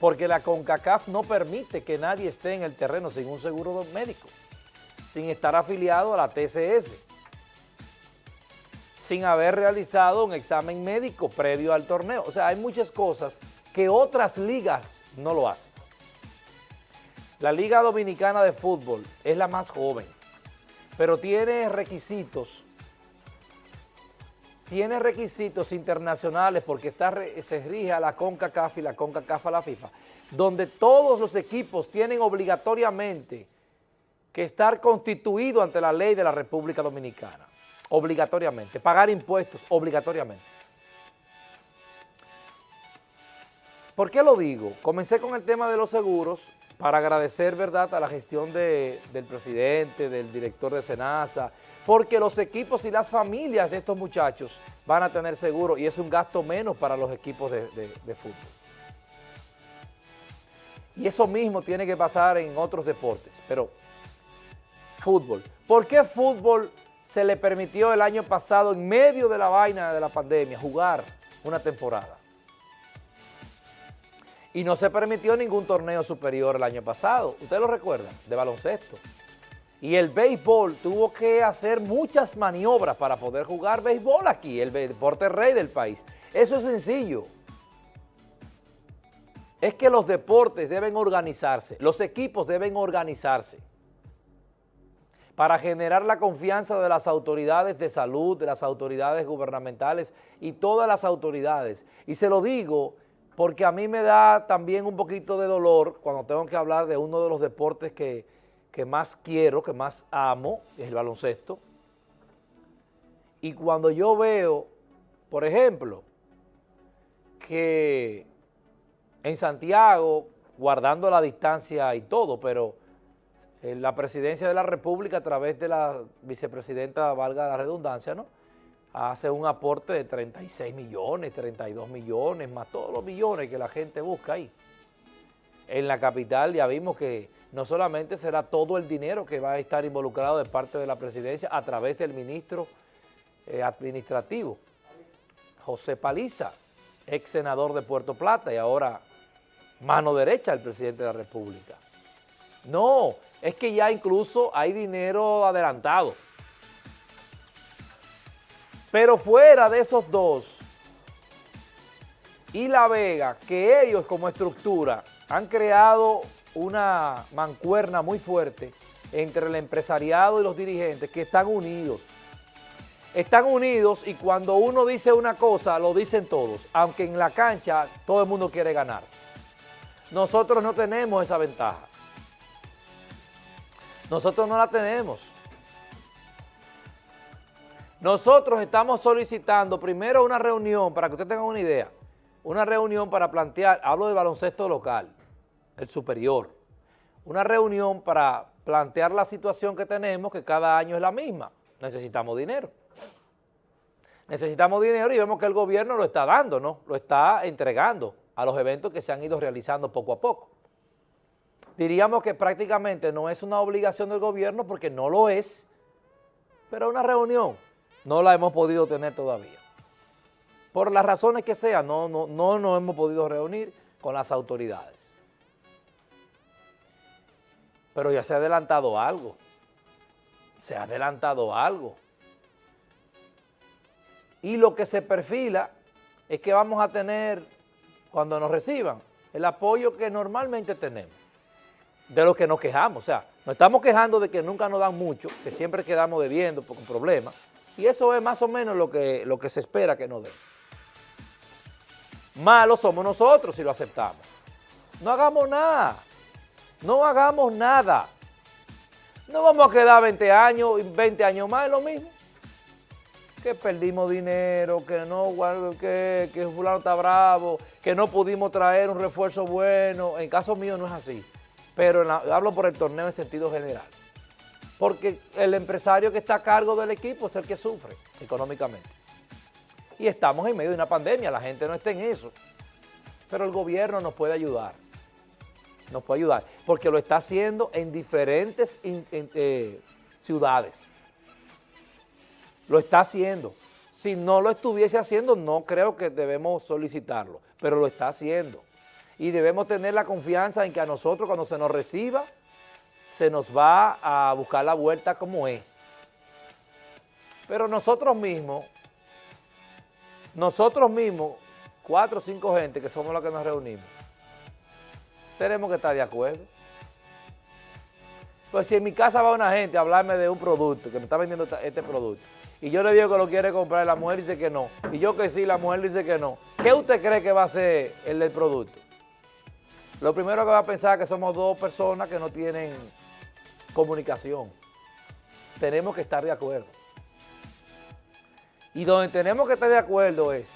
porque la CONCACAF no permite que nadie esté en el terreno sin un seguro médico, sin estar afiliado a la TCS, sin haber realizado un examen médico previo al torneo. O sea, hay muchas cosas que otras ligas no lo hacen. La Liga Dominicana de Fútbol es la más joven, pero tiene requisitos, tiene requisitos internacionales porque está, se rige a la CONCACAF y la CONCACAF a la FIFA, donde todos los equipos tienen obligatoriamente que estar constituidos ante la ley de la República Dominicana, obligatoriamente, pagar impuestos obligatoriamente. ¿Por qué lo digo? Comencé con el tema de los seguros para agradecer, ¿verdad?, a la gestión del presidente, del director de Senasa, porque los equipos y las familias de estos muchachos van a tener seguro y es un gasto menos para los equipos de, de fútbol. Y eso mismo tiene que pasar en otros deportes, pero fútbol. ¿Por qué fútbol se le permitió el año pasado, en medio de la vaina de la pandemia, jugar una temporada? Y no se permitió ningún torneo superior el año pasado, ustedes lo recuerdan, de baloncesto. Y el béisbol tuvo que hacer muchas maniobras para poder jugar béisbol aquí, el deporte rey del país. Eso es sencillo. Es que los deportes deben organizarse, los equipos deben organizarse para generar la confianza de las autoridades de salud, de las autoridades gubernamentales y todas las autoridades. Y se lo digo porque a mí me da también un poquito de dolor cuando tengo que hablar de uno de los deportes que, más quiero, que más amo, es el baloncesto. Y cuando yo veo, por ejemplo, que en Santiago, guardando la distancia y todo, pero en la presidencia de la República a través de la vicepresidenta, valga la redundancia, ¿no?, hace un aporte de 36 millones, 32 millones, más todos los millones que la gente busca ahí. En la capital ya vimos que no solamente será todo el dinero que va a estar involucrado de parte de la presidencia a través del ministro eh, administrativo, José Paliza, ex senador de Puerto Plata y ahora mano derecha del presidente de la República. No, es que ya incluso hay dinero adelantado. Pero fuera de esos dos y La Vega, que ellos como estructura han creado una mancuerna muy fuerte entre el empresariado y los dirigentes que están unidos. Están unidos y cuando uno dice una cosa, lo dicen todos, aunque en la cancha todo el mundo quiere ganar. Nosotros no tenemos esa ventaja. Nosotros no la tenemos. Nosotros estamos solicitando primero una reunión, para que ustedes tengan una idea, una reunión para plantear, hablo de baloncesto local, el superior, una reunión para plantear la situación que tenemos, que cada año es la misma, necesitamos dinero. Necesitamos dinero y vemos que el gobierno lo está dando, ¿no? Lo está entregando a los eventos que se han ido realizando poco a poco. Diríamos que prácticamente no es una obligación del gobierno porque no lo es, pero una reunión no la hemos podido tener todavía. Por las razones que sean, no, no, no nos hemos podido reunir con las autoridades. Pero ya se ha adelantado algo. Se ha adelantado algo. Y lo que se perfila es que vamos a tener, cuando nos reciban, el apoyo que normalmente tenemos, de lo que nos quejamos. O sea, nos estamos quejando de que nunca nos dan mucho, que siempre quedamos debiendo por un problema, y eso es más o menos lo que, lo que se espera que nos den. Malos somos nosotros si lo aceptamos. No hagamos nada. No hagamos nada. No vamos a quedar 20 años, 20 años más, es lo mismo. Que perdimos dinero, que no, que, que fulano está bravo, que no pudimos traer un refuerzo bueno. En caso mío no es así. Pero hablo por el torneo en sentido general porque el empresario que está a cargo del equipo es el que sufre económicamente. Y estamos en medio de una pandemia, la gente no está en eso, pero el gobierno nos puede ayudar, nos puede ayudar, porque lo está haciendo en diferentes eh, ciudades, lo está haciendo. Si no lo estuviese haciendo, no creo que debemos solicitarlo, pero lo está haciendo. y debemos tener la confianza en que a nosotros cuando se nos reciba, se nos va a buscar la vuelta como es. Pero nosotros mismos, nosotros mismos, cuatro o cinco gente que somos los que nos reunimos, tenemos que estar de acuerdo. Pues si en mi casa va una gente a hablarme de un producto, que me está vendiendo este producto, y yo le digo que lo quiere comprar, la mujer dice que no, y yo que sí, la mujer dice que no, ¿qué usted cree que va a ser el del producto? Lo primero que va a pensar es que somos dos personas que no tienen comunicación. Tenemos que estar de acuerdo. Y donde tenemos que estar de acuerdo es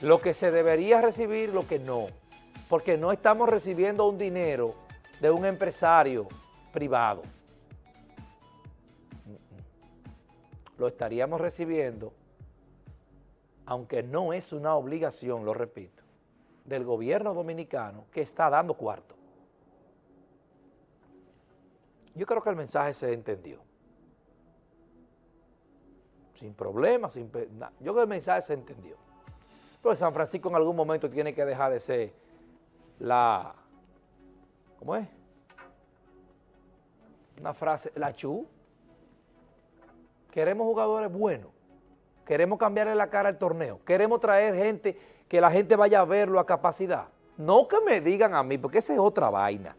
lo que se debería recibir, lo que no. Porque no estamos recibiendo un dinero de un empresario privado. Lo estaríamos recibiendo, aunque no es una obligación, lo repito, del gobierno dominicano que está dando cuarto. Yo creo que el mensaje se entendió. Sin problemas, sin... Yo creo que el mensaje se entendió. Pero San Francisco en algún momento tiene que dejar de ser la... ¿Cómo es? Una frase, la chu. Queremos jugadores buenos. Queremos cambiarle la cara al torneo. Queremos traer gente, que la gente vaya a verlo a capacidad. No que me digan a mí, porque esa es otra vaina.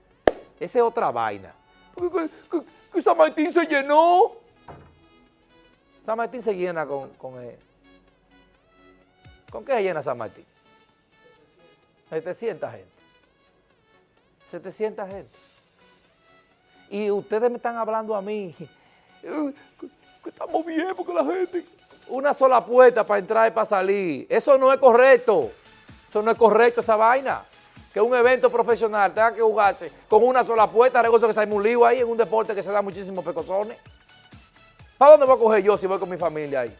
Esa es otra vaina que, San Martín se llenó. San Martín se llena con, con, ¿con qué se llena San Martín? 700 gente. 700 gente. Y ustedes me están hablando a mí que estamos bien porque la gente... Una sola puerta para entrar y para salir. Eso no es correcto. Eso no es correcto, esa vaina que un evento profesional tenga que jugarse con una sola puerta, negocio que se un lío ahí en un deporte que se da muchísimos pecosones. ¿Para dónde voy a coger yo si voy con mi familia ahí?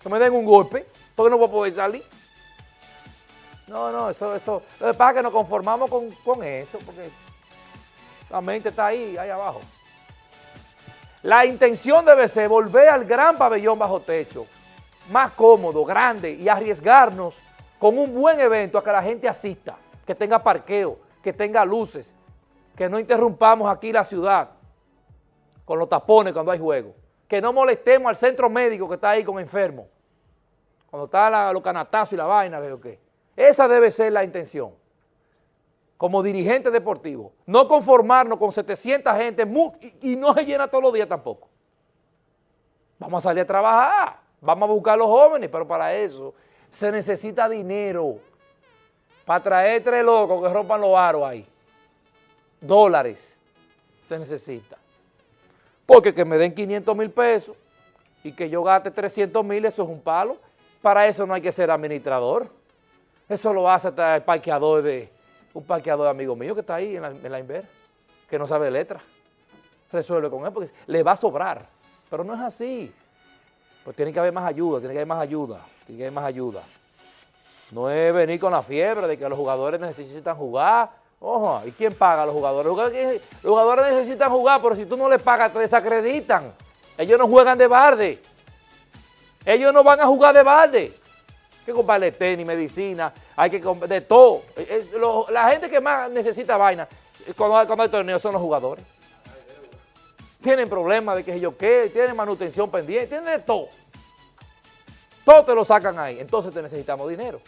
Que me den un golpe, porque no voy a poder salir. No, no, eso, eso. Lo que pasa que nos conformamos con, con eso, porque la mente está ahí, ahí abajo. La intención debe ser volver al gran pabellón bajo techo, más cómodo, grande y arriesgarnos con un buen evento a que la gente asista que tenga parqueo, que tenga luces, que no interrumpamos aquí la ciudad con los tapones cuando hay juego, que no molestemos al centro médico que está ahí con enfermos, cuando está los canatazos y la vaina, veo que. Esa debe ser la intención, como dirigente deportivo, no conformarnos con 700 gente y no se llena todos los días tampoco. Vamos a salir a trabajar, vamos a buscar a los jóvenes, pero para eso se necesita dinero para traer tres locos que rompan los aros ahí. Dólares se necesita. Porque que me den 500 mil pesos y que yo gaste 300 mil, eso es un palo. Para eso no hay que ser administrador. Eso lo hace hasta el parqueador de, un parqueador amigo mío que está ahí en la, en la Inver, que no sabe letra. Resuelve con él porque le va a sobrar. Pero no es así. Pues tiene que haber más ayuda, tiene que haber más ayuda, tiene que haber más ayuda. No es venir con la fiebre de que los jugadores necesitan jugar. Ojo, ¿y quién paga a los jugadores? Los jugadores necesitan jugar, pero si tú no les pagas, te desacreditan. Ellos no juegan de barde. Ellos no van a jugar de barde. Hay que comprarle tenis, medicina, hay que comprar de todo. la gente que más necesita vaina cuando, cuando hay torneos son los jugadores. Tienen problemas de que yo qué, tienen manutención pendiente, tienen de todo. Todo te lo sacan ahí. Entonces te necesitamos dinero.